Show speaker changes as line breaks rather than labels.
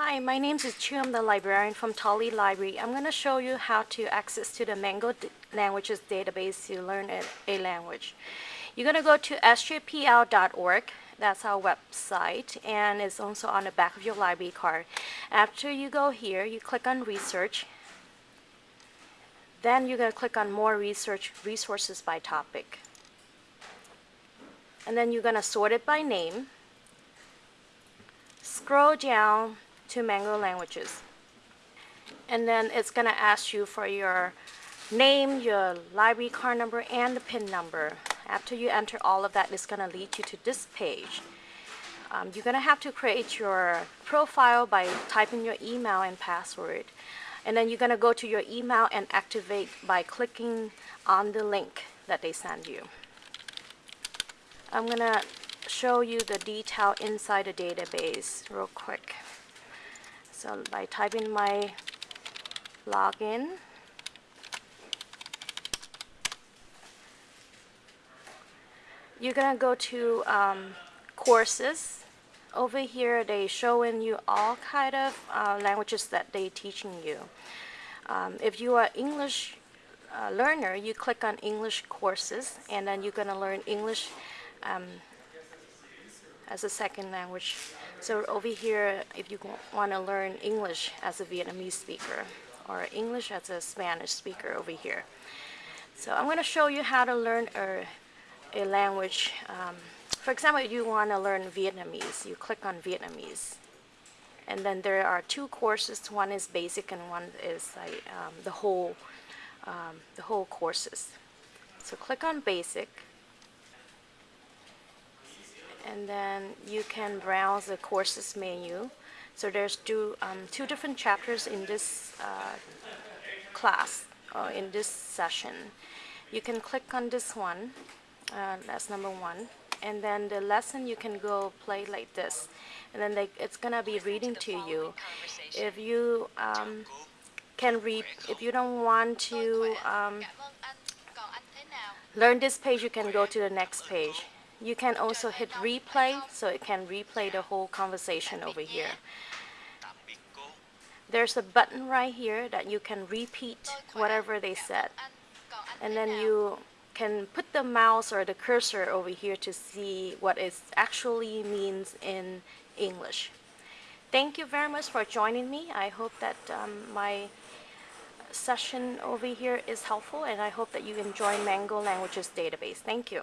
Hi, my name is Chu. I'm the librarian from Tully Library. I'm going to show you how to access to the Mango Languages database to learn a, a language. You're going to go to sjpl.org. That's our website, and it's also on the back of your library card. After you go here, you click on Research. Then you're going to click on More Research Resources by Topic. And then you're going to sort it by name. Scroll down to Mango Languages. And then it's going to ask you for your name, your library card number, and the PIN number. After you enter all of that, it's going to lead you to this page. Um, you're going to have to create your profile by typing your email and password. And then you're going to go to your email and activate by clicking on the link that they send you. I'm going to show you the detail inside the database real quick. So by typing my login, you're gonna go to um, courses. Over here, they showing you all kind of uh, languages that they teaching you. Um, if you are English uh, learner, you click on English courses, and then you're gonna learn English um, as a second language. So over here, if you want to learn English as a Vietnamese speaker or English as a Spanish speaker over here. So I'm going to show you how to learn a, a language. Um, for example, if you want to learn Vietnamese, you click on Vietnamese. And then there are two courses. One is basic and one is like, um, the whole um, the whole courses. So click on basic and then you can browse the courses menu. So there's two, um, two different chapters in this uh, class, or in this session. You can click on this one, uh, that's number one, and then the lesson you can go play like this. And then they, it's gonna be reading to you. If you um, can read, if you don't want to um, learn this page, you can go to the next page. You can also hit replay, so it can replay the whole conversation over here. There's a button right here that you can repeat whatever they said. And then you can put the mouse or the cursor over here to see what it actually means in English. Thank you very much for joining me. I hope that um, my session over here is helpful and I hope that you enjoy Mango Languages Database. Thank you.